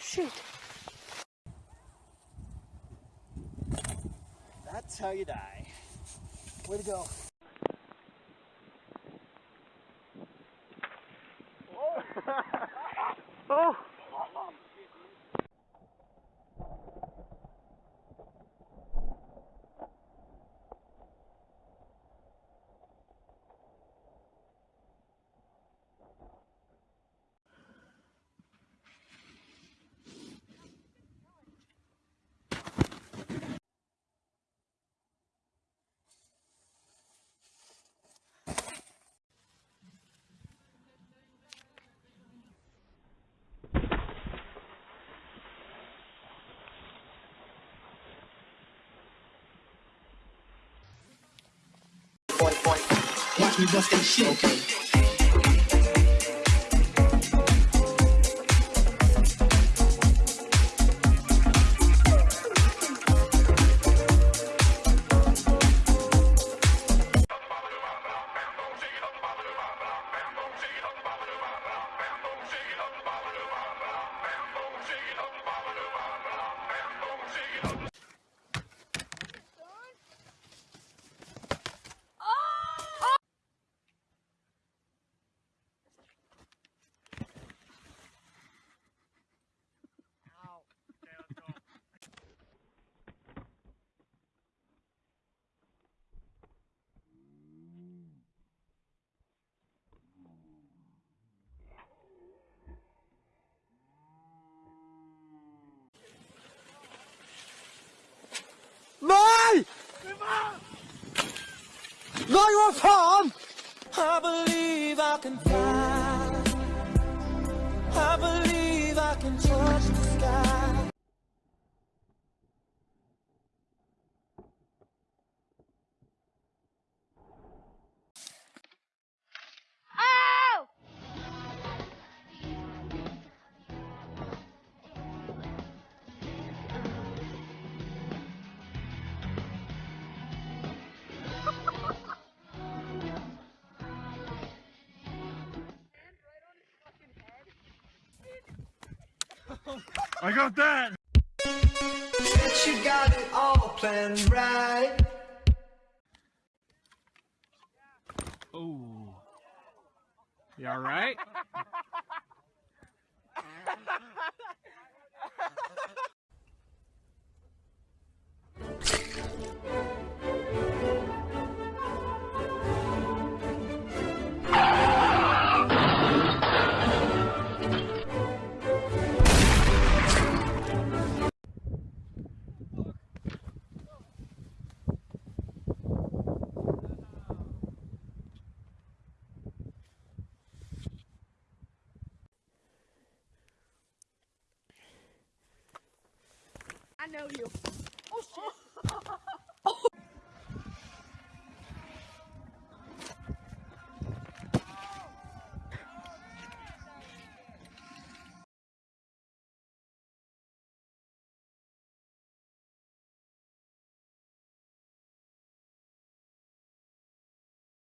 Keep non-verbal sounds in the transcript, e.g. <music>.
Shit. That's how you die. Way to go. Oh! Me bust that shit. Okay. Nói quá phỏng! I believe I can fly. I believe I can touch the sky. I got that! Bet you got it all planned right. Oh. You alright? I know you. Oh shit. <laughs>